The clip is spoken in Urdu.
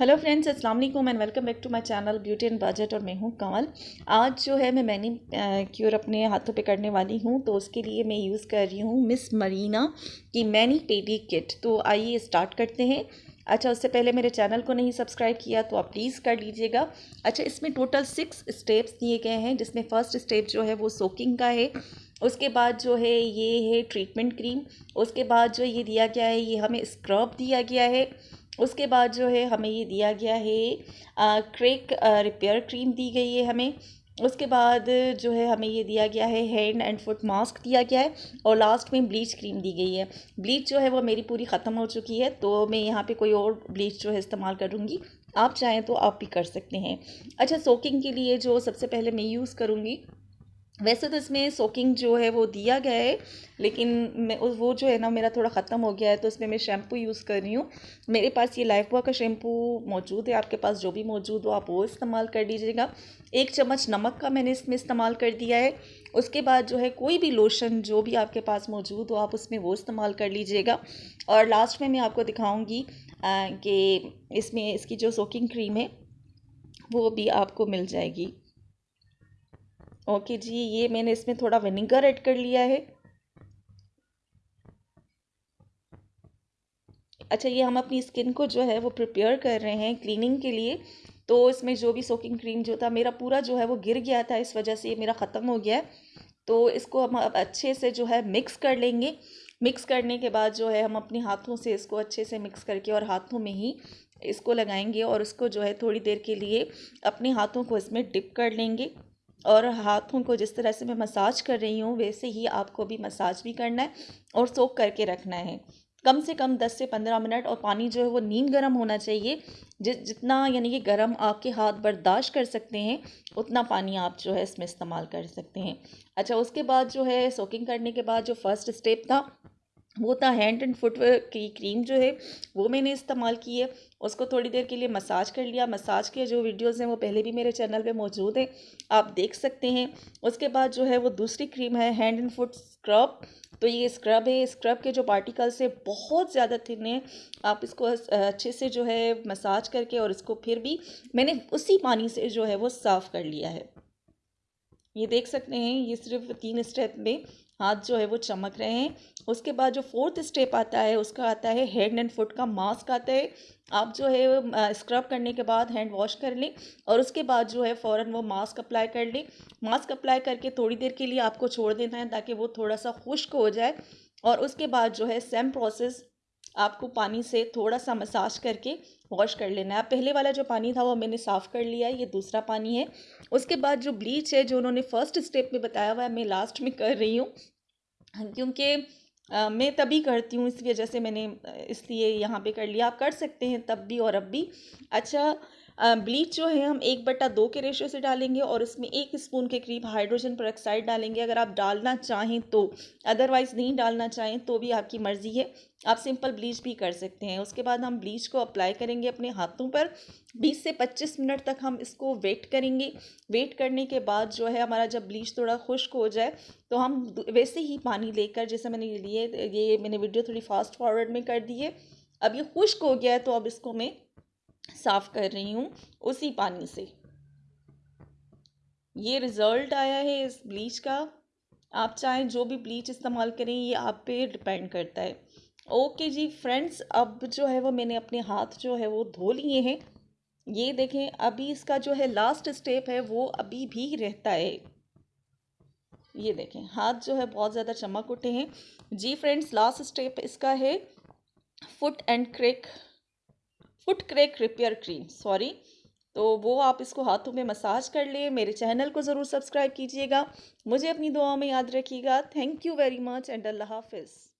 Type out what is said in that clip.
ہیلو فرینڈس السلام علیکم and welcome back to my channel beauty and budget اور میں ہوں کمل. آج جو ہے میں مینی کیور اپنے ہاتھوں پہ کرنے والی ہوں تو اس کے لیے میں یوز کر رہی ہوں مس مرینا کی مینی پیڈی کٹ تو آئیے اسٹارٹ کرتے ہیں. اچھا اس سے پہلے میرے چینل کو نہیں سبسکرائب کیا تو آپ پلیز کر لیجیے گا. اچھا اس میں ٹوٹل سکس اسٹیپس دیے گئے ہیں جس میں فرسٹ اسٹیپ جو ہے وہ سوکنگ کا ہے. اس کے بعد جو ہے یہ ہے ٹریٹمنٹ کریم اس کے بعد جو یہ دیا گیا ہے، یہ ہمیں اسکرب دیا گیا ہے. اس کے بعد جو ہے ہمیں یہ دیا گیا ہے کریک ریپیئر کریم دی گئی ہے ہمیں۔ اس کے بعد جو ہے ہمیں یہ دیا گیا ہے ہینڈ اینڈ فٹ ماسک دیا گیا ہے اور لاسٹ میں بلیچ کریم دی گئی ہے۔ بلیچ جو ہے وہ میری پوری ختم ہو چکی ہے تو میں یہاں پہ کوئی اور بلیچ جو ہے استعمال کروں گی۔ آپ چاہیں تو آپ بھی کر سکتے ہیں۔ اچھا سوکنگ کے لیے جو سب سے پہلے میں یوز کروں گی ویسے تو اس میں سوکنگ جو ہے وہ دیا گیا ہے، لیکن میں وہ جو ہے نا میرا تھوڑا ختم ہو گیا ہے، تو اس میں میں شیمپو یوز کر رہی ہوں۔ میرے پاس یہ لائف بوا کا شیمپو موجود ہے، آپ کے پاس جو بھی موجود ہو آپ وہ استعمال کر لیجیے گا۔ ایک چمچ نمک کا میں نے اس میں استعمال کر دیا ہے۔ اس کے بعد جو ہے کوئی بھی لوشن جو بھی آپ کے پاس موجود ہو، آپ اس میں وہ استعمال کر لیجیے گا۔ اور لاسٹ میں میں آپ کو دکھاؤں گی کہ اس میں اس کی جو سوکنگ کریم ہے وہ بھی آپ کو مل جائے گی۔ اوکے جی یہ میں نے اس میں تھوڑا ونیگر ایڈ کر لیا ہے۔ اچھا یہ ہم اپنی اسکن کو جو ہے وہ پریپیئر کر رہے ہیں کلیننگ کے لیے۔ تو اس میں جو بھی سوکنگ کریم جو تھا، میرا پورا جو ہے وہ گر گیا تھا، اس وجہ سے یہ میرا ختم ہو گیا ہے۔ تو اس کو ہم اب اچھے سے جو ہے مکس کر لیں گے۔ مکس کرنے کے بعد جو ہے ہم اپنے ہاتھوں سے اس کو اچھے سے مکس کر کے اور ہاتھوں میں ہی اس کو لگائیں گے اور اس کو جو ہے تھوڑی دیر کے لیے اپنے ہاتھوں کو اس میں ڈپ کر لیں گے۔ اور ہاتھوں کو جس طرح سے میں مساج کر رہی ہوں، ویسے ہی آپ کو بھی مساج بھی کرنا ہے اور سوک کر کے رکھنا ہے۔ کم سے کم دس سے پندرہ منٹ اور پانی جو ہے وہ نیم گرم ہونا چاہیے۔ جس، جتنا یعنی یہ گرم آپ کے ہاتھ برداشت کر سکتے ہیں، اتنا پانی آپ جو ہے اس میں استعمال کر سکتے ہیں۔ اچھا اس کے بعد جو ہے سوکنگ کرنے کے بعد جو فرسٹ اسٹیپ تھا وہ تھا ہینڈ اینڈ فٹ ویئر کی کریم جو ہے، وہ میں نے استعمال کی ہے۔ اس کو تھوڑی دیر کے لیے مساج کر لیا۔ مساج کے جو ویڈیوز ہیں، وہ پہلے بھی میرے چینل پہ موجود ہیں۔ آپ دیکھ سکتے ہیں۔ اس کے بعد جو ہے، وہ دوسری کریم ہے، ہینڈ اینڈ فٹ اسکرب تو یہ اسکرب ہے۔ اسکرب کے جو پارٹیکلس ہیں، بہت زیادہ تھن ہیں آپ اس کو اچھے سے جو ہے مساج کر کے اور اس کو پھر بھی میں نے اسی پانی سے جو ہے، وہ صاف کر لیا ہے۔ یہ دیکھ سکتے ہیں، یہ صرف تین اسٹیپ میں ہاتھ جو ہے وہ چمک رہے ہیں۔ اس کے بعد جو فورتھ اسٹیپ آتا ہے، اس کا آتا ہے ہینڈ اینڈ فٹ کا ماسک آتا ہے۔ آپ جو ہے اسکرب کرنے کے بعد ہینڈ واش کر لیں اور اس کے بعد جو ہے فوراً وہ ماسک اپلائی کر لیں۔ ماسک اپلائی کر کے تھوڑی دیر کے لیے آپ کو چھوڑ دینا ہے تاکہ وہ تھوڑا سا خشک ہو جائے۔ اور اس کے بعد جو ہے سیم پروسیس آپ کو پانی سے تھوڑا سا مساج کر کے واش کر لینا ہے۔ پہلے والا جو پانی تھا وہ میں نے صاف کر لیا ہے، یہ دوسرا پانی ہے۔ اس کے بعد جو بلیچ ہے، جو انہوں نے فرسٹ اسٹیپ میں بتایا ہوا ہے، میں لاسٹ میں کر رہی ہوں۔ کیونکہ میں تبھی کرتی ہوں، اس وجہ سے میں نے، اس لیے یہاں پہ کر لیا۔ آپ کر سکتے ہیں تب بھی اور اب بھی۔ اچھا بلیچ جو ہے، ہم ایک بٹا دو کے ریشو سے ڈالیں گے اور اس میں ایک اسپون کے قریب ہائیڈروجن پر آکسائڈ ڈالیں گے۔ اگر آپ ڈالنا چاہیں تو ادروائز نہیں ڈالنا چاہیں تو بھی آپ کی مرضی ہے۔ آپ سمپل بلیچ بھی کر سکتے ہیں۔ اس کے بعد ہم بلیچ کو اپلائی کریں گے اپنے ہاتھوں پر۔ بیس سے پچیس منٹ تک ہم اس کو ویٹ کریں گے۔ ویٹ کرنے کے بعد جو ہے، ہمارا جب بلیچ تھوڑا خشک ہو جائے تو ہم ویسے ہی پانی لے کر، جیسے میں نے لیے، یہ میں نے ویڈیو تھوڑی فاسٹ فارورڈ میں کر دی ہے۔ اب یہ خشک ہو گیا ہے تو اب اس کو میں صاف کر رہی ہوں اسی پانی سے۔ یہ ریزلٹ آیا ہے اس بلیچ کا۔ آپ چاہیں جو بھی بلیچ استعمال کریں، یہ آپ پہ ڈپینڈ کرتا ہے۔ اوکے جی فرینڈز اب جو ہے وہ میں نے اپنے ہاتھ جو ہے وہ دھو لیے ہیں۔ یہ دیکھیں، ابھی اس کا جو ہے لاسٹ اسٹیپ ہے، وہ ابھی بھی رہتا ہے۔ یہ دیکھیں، ہاتھ جو ہے بہت زیادہ چمک اٹھے ہیں۔ جی فرینڈز لاسٹ اسٹیپ اس کا ہے۔ Foot and crack foot crack repair cream, sorry. تو وہ آپ اس کو ہاتھوں میں مساج کر لیں، میرے چینل کو ضرور سبسکرائب کیجیے گا۔ مجھے اپنی دعاوں میں یاد رکھیے گا۔ Thank you very much and اللہ حافظ۔